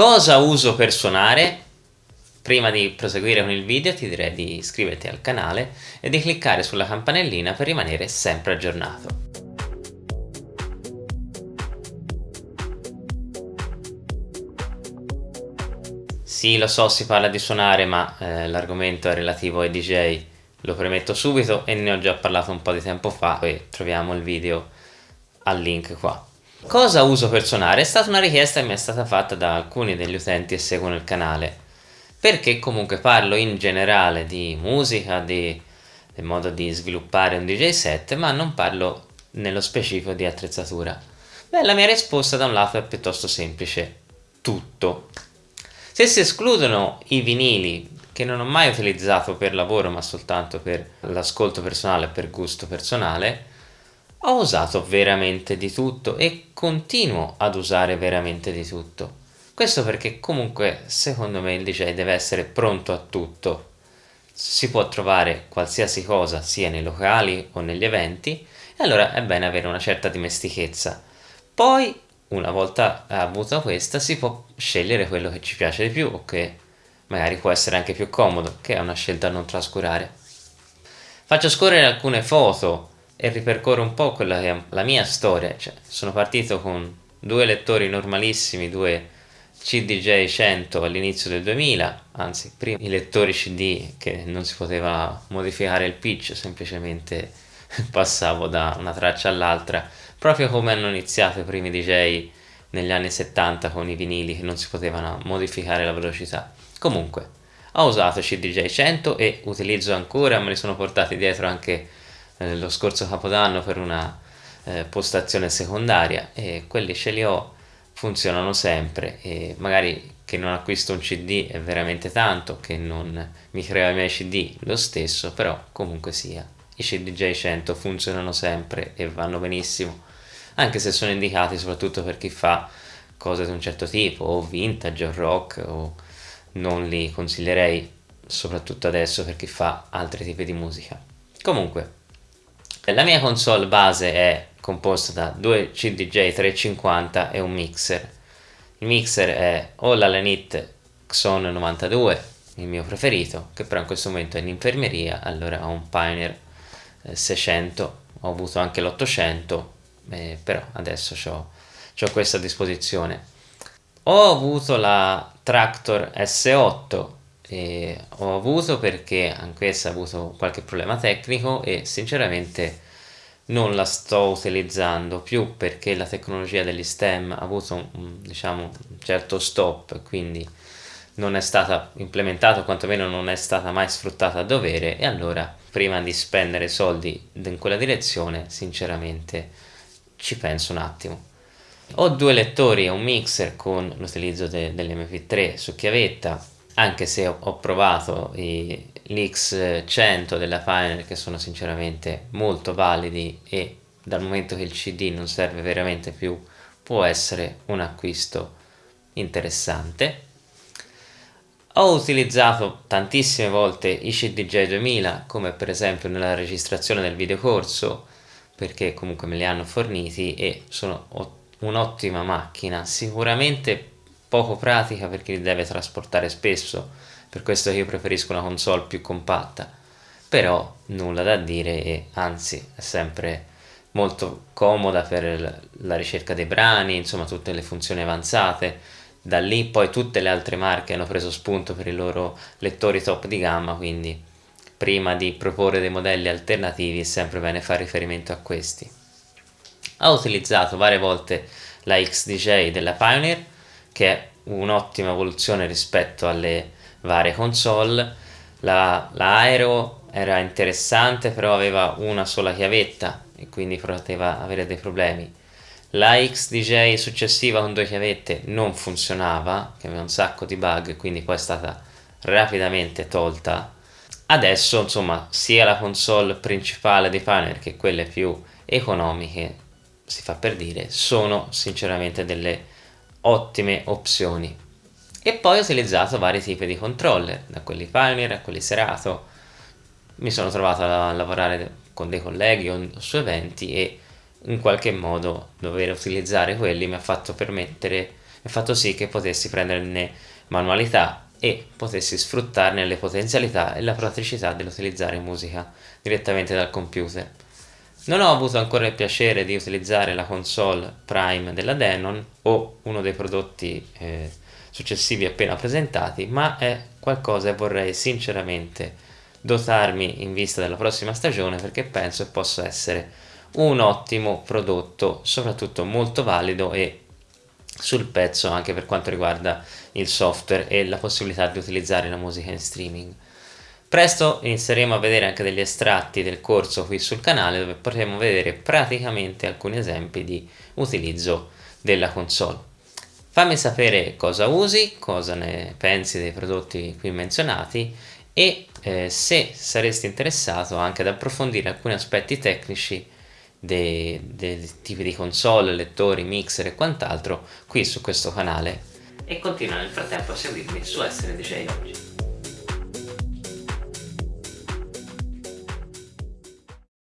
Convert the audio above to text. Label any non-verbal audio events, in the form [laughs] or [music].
Cosa uso per suonare? Prima di proseguire con il video ti direi di iscriverti al canale e di cliccare sulla campanellina per rimanere sempre aggiornato. Sì, lo so, si parla di suonare, ma eh, l'argomento è relativo ai DJ, lo premetto subito e ne ho già parlato un po' di tempo fa e troviamo il video al link qua. Cosa uso per suonare? È stata una richiesta che mi è stata fatta da alcuni degli utenti che seguono il canale perché comunque parlo in generale di musica, di, del modo di sviluppare un DJ set, ma non parlo nello specifico di attrezzatura. Beh, la mia risposta da un lato è piuttosto semplice, tutto. Se si escludono i vinili, che non ho mai utilizzato per lavoro ma soltanto per l'ascolto personale, per gusto personale, ho usato veramente di tutto e continuo ad usare veramente di tutto. Questo perché comunque secondo me il DJ deve essere pronto a tutto. Si può trovare qualsiasi cosa sia nei locali o negli eventi e allora è bene avere una certa dimestichezza. Poi una volta avuta questa si può scegliere quello che ci piace di più o che magari può essere anche più comodo, che è una scelta da non trascurare. Faccio scorrere alcune foto e ripercorro un po' quella che è la mia storia, cioè, sono partito con due lettori normalissimi, due CDJ 100 all'inizio del 2000, anzi prima i lettori CD che non si poteva modificare il pitch, semplicemente [laughs] passavo da una traccia all'altra, proprio come hanno iniziato i primi DJ negli anni 70 con i vinili che non si potevano modificare la velocità. Comunque, ho usato CDJ 100 e utilizzo ancora, me li sono portati dietro anche eh, lo scorso capodanno per una eh, postazione secondaria e quelli ce li ho funzionano sempre e magari che non acquisto un cd è veramente tanto che non mi crea i miei cd lo stesso però comunque sia i cdj 100 funzionano sempre e vanno benissimo anche se sono indicati soprattutto per chi fa cose di un certo tipo o vintage o rock o non li consiglierei soprattutto adesso per chi fa altri tipi di musica. Comunque la mia console base è composta da due CDJ 350 e un mixer. Il mixer è o la Lenit Xon 92, il mio preferito, che però in questo momento è in infermeria, allora ho un Pioneer 600, eh, ho avuto anche l'800, eh, però adesso ho questa a disposizione. Ho avuto la Tractor S8, e ho avuto perché anch'essa ha avuto qualche problema tecnico e sinceramente non la sto utilizzando più perché la tecnologia degli stem ha avuto un, diciamo, un certo stop quindi non è stata implementata o quantomeno non è stata mai sfruttata a dovere e allora prima di spendere soldi in quella direzione sinceramente ci penso un attimo. Ho due lettori e un mixer con l'utilizzo de dell'mp3 su chiavetta anche se ho, provato i, l'X100 della Pioneer che sono sinceramente molto validi e dal momento che il CD non serve veramente più può essere un acquisto interessante. Ho utilizzato tantissime volte i CDJ 2000 come per esempio nella registrazione del videocorso perché comunque me li hanno forniti e sono un'ottima macchina. Sicuramente poco pratica perché li deve trasportare spesso. Per questo io preferisco una console più compatta. Però nulla da dire e anzi è sempre molto comoda per la ricerca dei brani insomma tutte le funzioni avanzate. Da lì poi tutte le altre marche hanno preso spunto per i loro lettori top di gamma quindi prima di proporre dei modelli alternativi è sempre bene fare riferimento a questi. Ho utilizzato varie volte la XDJ della Pioneer che è un'ottima evoluzione rispetto alle varie console. La, la era interessante però aveva una sola chiavetta e quindi poteva avere dei problemi. La XDJ successiva con due chiavette non funzionava che aveva un sacco di bug quindi poi è stata rapidamente tolta. Adesso insomma sia la console principale dei Pioneer che quelle più economiche si fa per dire sono sinceramente delle ottime opzioni e poi ho utilizzato vari tipi di controller, da quelli Pioneer a quelli Serato. Mi sono trovato a lavorare con dei colleghi su eventi e in qualche modo dover utilizzare quelli mi ha fatto permettere e fatto sì che potessi prenderne manualità e potessi sfruttarne le potenzialità e la praticità dell'utilizzare musica direttamente dal computer. Non ho avuto ancora il piacere di utilizzare la console Prime della Denon o uno dei prodotti eh, successivi appena presentati, ma è qualcosa che vorrei sinceramente dotarmi in vista della prossima stagione perché penso possa essere un ottimo prodotto, soprattutto molto valido e sul pezzo anche per quanto riguarda il software e la possibilità di utilizzare la musica in streaming. Presto inizieremo a vedere anche degli estratti del corso qui sul canale dove potremo vedere praticamente alcuni esempi di utilizzo della console. Fammi sapere cosa usi, cosa ne pensi dei prodotti qui menzionati e eh, se saresti interessato anche ad approfondire alcuni aspetti tecnici dei, dei tipi di console, lettori, mixer e quant'altro qui su questo canale e continua nel frattempo a seguirmi su Essere DJ Oggi.